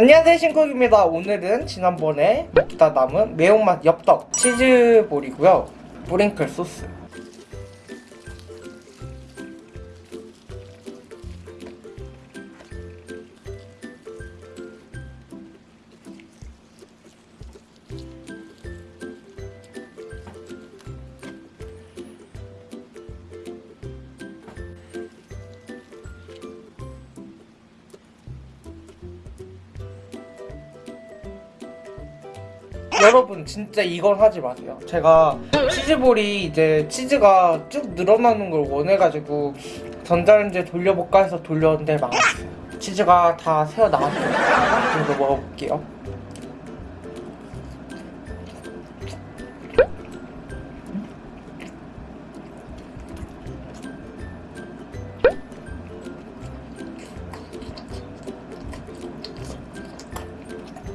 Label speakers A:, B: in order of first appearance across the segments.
A: 안녕하세요 신쿡입니다. 오늘은 지난번에 먹다 남은 매운맛 엽떡 치즈볼이고요. 뿌링클 소스 여러분 진짜 이건 하지 마세요. 제가 치즈볼이 이제 치즈가 쭉 늘어나는 걸 원해가지고 전자레인지에 돌려볼까 해서 돌렸는데 망했어요. 치즈가 다 새어 나왔어요. 이거 먹어볼게요.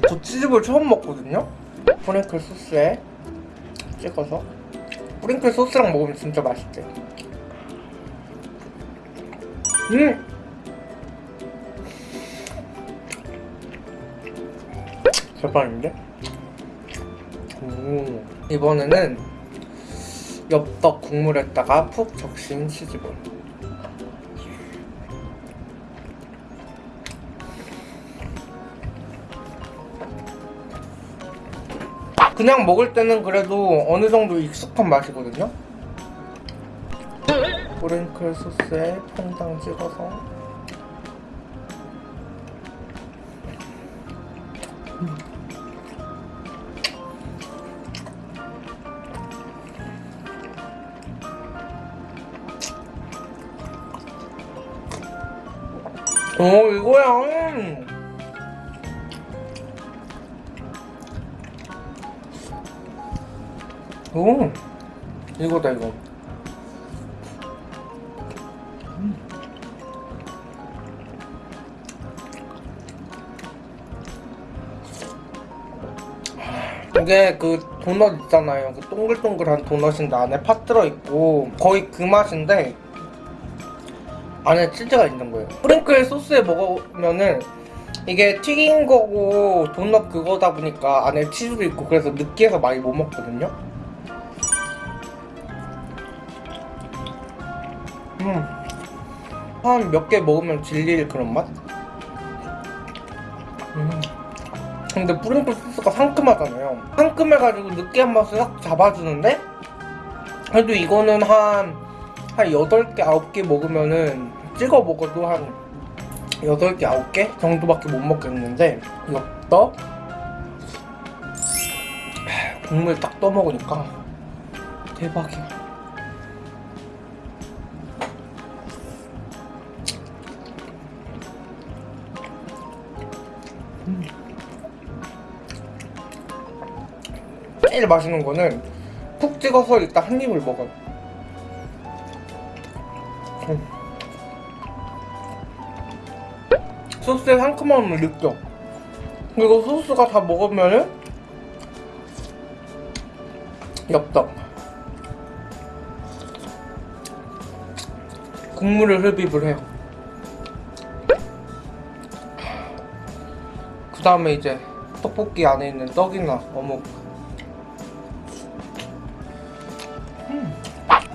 A: 저 치즈볼 처음 먹거든요? 뿌링클 소스에 찍어서 뿌링클 소스랑 먹으면 진짜 맛있대 음! 대박인데? 오, 이번에는 엽떡 국물에다가 푹 적신 치즈볼 그냥 먹을 때는 그래도 어느 정도 익숙한 맛이거든요? 오렌클 소스에 퐁당 찍어서 음. 오 이거야 오. 이거다 이거. 음. 이게 그 도넛 있잖아요. 그 동글동글한 도넛인데 안에 팥 들어있고 거의 그 맛인데 안에 치즈가 있는 거예요. 프링클 소스에 먹으면은 이게 튀긴 거고 도넛 그거다 보니까 안에 치즈도 있고 그래서 느끼해서 많이 못 먹거든요 음. 한 몇 개 먹으면 질릴 그런 맛? 음. 근데 뿌링클 소스가 상큼하잖아요 상큼해가지고 느끼한 맛을 싹 잡아주는데 그래도 이거는 한, 한 8개, 9개 먹으면은 찍어 먹어도 한 8개, 9개 정도밖에 못 먹겠는데 엽떡 국물 딱 떠먹으니까 대박이야 제일 맛있는 거는 푹 찍어서 일단 한 입을 먹어요. 음. 소스의 상큼함을 느껴. 그리고 소스가 다 먹으면은 엽떡. 국물을 흡입을 해요. 그 다음에 이제 떡볶이 안에 있는 떡이나 어묵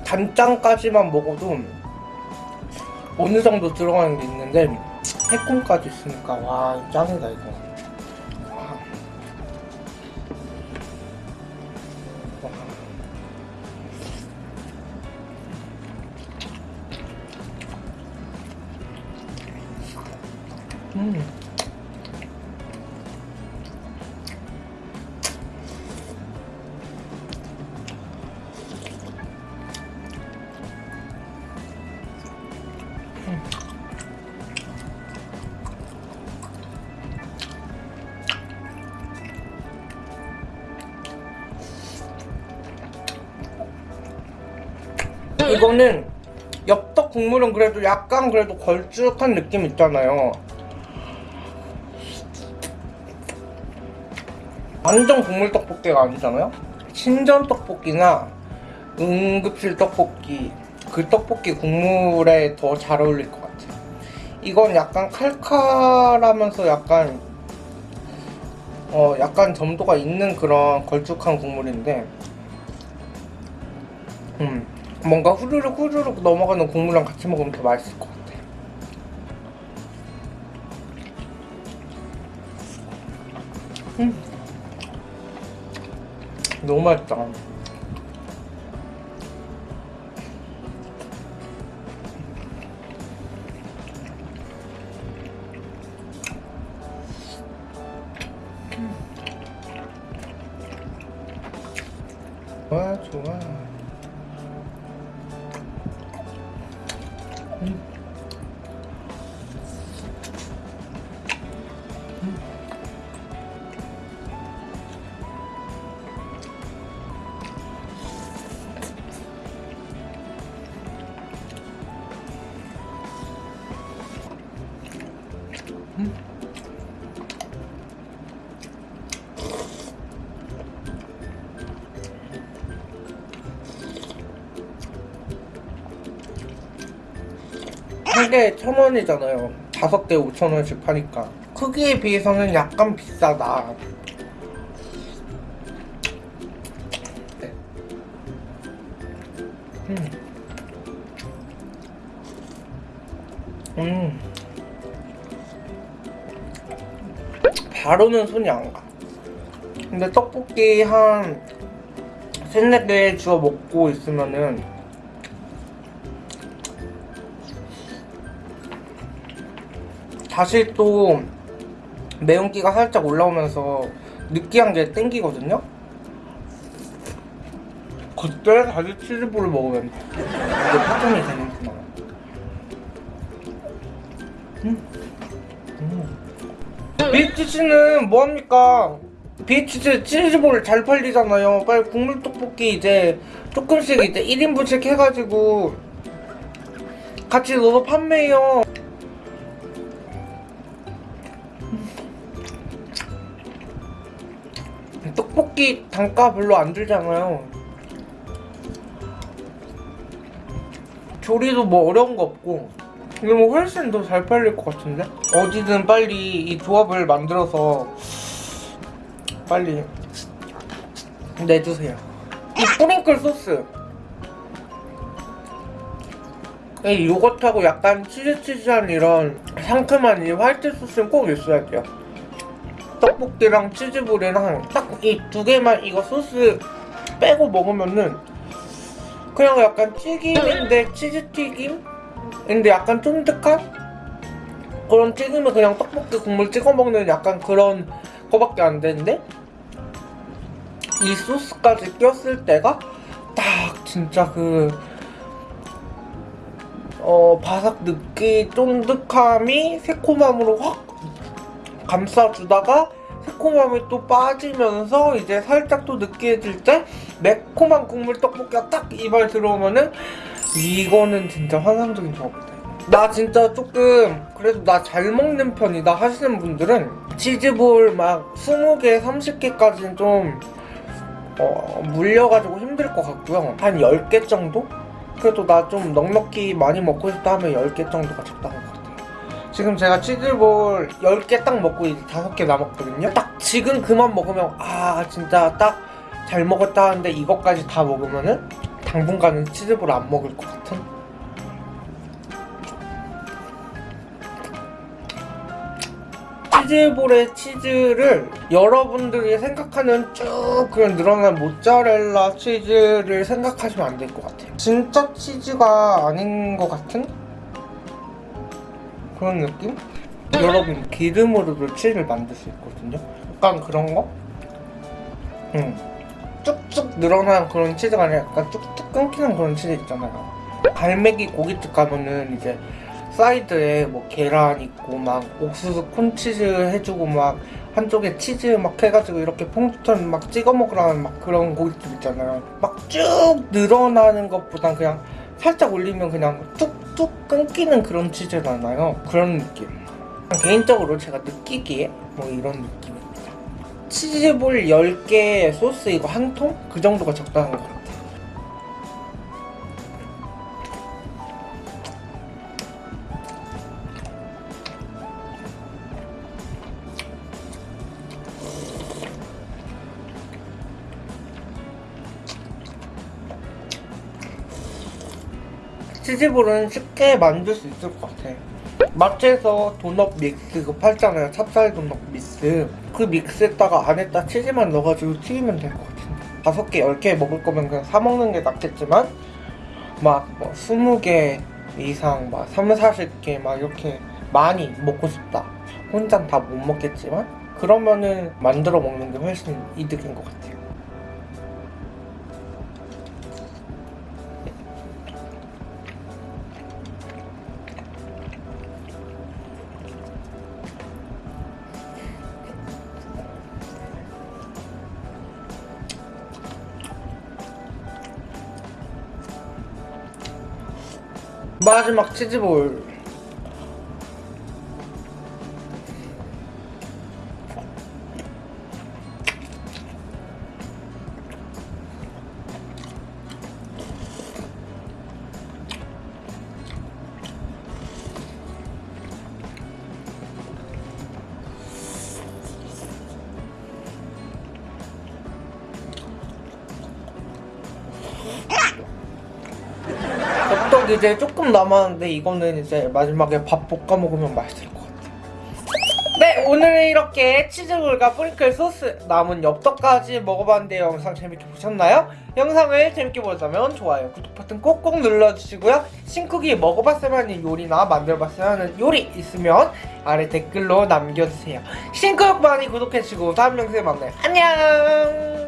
A: 단짠까지만 먹어도 어느 정도 들어가는 게 있는데 새콤까지 있으니까 와 짱이다 이거 와. 와. 음. 이거는 엽떡 국물은 그래도 약간 그래도 걸쭉한 느낌 있잖아요. 완전 국물 떡볶이가 아니잖아요? 신전 떡볶이나 응급실 떡볶이 그 떡볶이 국물에 더 잘 어울릴 것 같아요. 이건 약간 칼칼하면서 약간 어 약간 점도가 있는 그런 걸쭉한 국물인데 음 뭔가 후루룩 후루룩 넘어가는 국물이랑 같이 먹으면 더 맛있을 것 같아. 음. 너무 맛있다. 좋아 좋아 음. 한 개에 천 원이잖아요. 다섯 개 오천 원씩 파니까 크기에 비해서는 약간 비싸다. 네. 음. 음. 바로는 손이 안 가. 근데 떡볶이 한 세네 개 주워 먹고 있으면은 다시 또 매운기가 살짝 올라오면서 느끼한 게 땡기거든요? 그때 다시 치즈볼을 먹으면 이게 파전이 되는구나 음. 음. BHC는 뭐합니까? BHC 치즈볼 잘 팔리잖아요 빨리 국물 떡볶이 이제 조금씩 이제 1인분씩 해가지고 같이 넣어서 판매해요 떡볶이 단가 별로 안 들잖아요. 조리도 뭐 어려운 거 없고 이거 뭐 훨씬 더 잘 팔릴 것 같은데? 어디든 빨리 이 조합을 만들어서 빨리 내주세요. 이 뿌링클 소스 이 요거트하고 약간 치즈치즈한 이런 상큼한 이 화이트 소스는 꼭 있어야 돼요. 떡볶이랑 치즈볼이랑 딱 이 두 개만 이거 소스 빼고 먹으면은 그냥 약간 튀김인데 치즈튀김? 인데 약간 쫀득한? 그런 튀김을 그냥 떡볶이 국물 찍어 먹는 약간 그런 거밖에 안 되는데 이 소스까지 꼈을 때가 딱 진짜 그 어, 바삭 느끼 쫀득함이 새콤함으로 확 감싸주다가 새콤함이 또 빠지면서 이제 살짝 또 느끼해질 때 매콤한 국물 떡볶이가 딱 입에 들어오면은 이거는 진짜 환상적인 조합이다. 나 진짜 조금 그래도 나 잘 먹는 편이다 하시는 분들은 치즈볼 막 20개, 30개까지는 좀 어, 물려가지고 힘들 것 같고요. 한 10개 정도? 그래도 나 좀 넉넉히 많이 먹고 싶다 하면 10개 정도가 적당한 것 같아요. 지금 제가 치즈볼 10개 딱 먹고 이제 5개 남았거든요. 딱 지금 그만 먹으면 아 진짜 딱 잘 먹었다 하는데 이것까지 다 먹으면은 당분간은 치즈볼 안 먹을 것 같은? 치즈볼의 치즈를 여러분들이 생각하는 쭉 그런 늘어난 모짜렐라 치즈를 생각하시면 안 될 것 같아요. 진짜 치즈가 아닌 것 같은 그런 느낌? 여러분 기름으로도 치즈를 만들 수 있거든요. 약간 그런 거? 응. 쭉쭉 늘어나는 그런 치즈가 아니라 약간 쭉쭉 끊기는 그런 치즈 있잖아요. 갈매기 고깃집 가면은 이제 사이드에 뭐 계란 있고 막 옥수수 콘치즈 해주고 막 한쪽에 치즈 막 해가지고 이렇게 퐁듀턴 막 찍어 먹으라는 막 그런 고깃집 있잖아요. 막 쭉 늘어나는 것보단 그냥 살짝 올리면 그냥 뚝 뚝 끊기는 그런 치즈잖아요. 그런 느낌. 개인적으로 제가 느끼기에 뭐 이런 느낌입니다. 치즈볼 10개 소스 이거 한 통? 그 정도가 적당한 것 같아요 치즈볼은 쉽게 만들 수 있을 것 같아. 마트에서 도넛 믹스 그거 팔잖아요. 찹쌀 도넛 믹스. 그 믹스에다가 안에다 치즈만 넣어가지고 튀기면 될 것 같은데. 다섯 개, 열 개 먹을 거면 그냥 사 먹는 게 낫겠지만 막뭐 스무 개 이상 막 삼, 사십 개막 이렇게 많이 먹고 싶다. 혼자 다 못 먹겠지만 그러면은 만들어 먹는 게 훨씬 이득인 것 같아요. 마지막 치즈볼 엽떡 이제 조금 남았는데 이거는 이제 마지막에 밥 볶아 먹으면 맛있을 것 같아요. 네 오늘은 이렇게 치즈볼과 프링클 소스 남은 엽떡까지 먹어봤는데 영상 재밌게 보셨나요? 영상을 재밌게 보셨다면 좋아요 구독 버튼 꼭꼭 눌러주시고요 신쿡이 먹어봤으면 하는 요리나 만들어봤으면 하는 요리 있으면 아래 댓글로 남겨주세요 신쿡 많이 구독해주시고 다음 영상에 만나요 안녕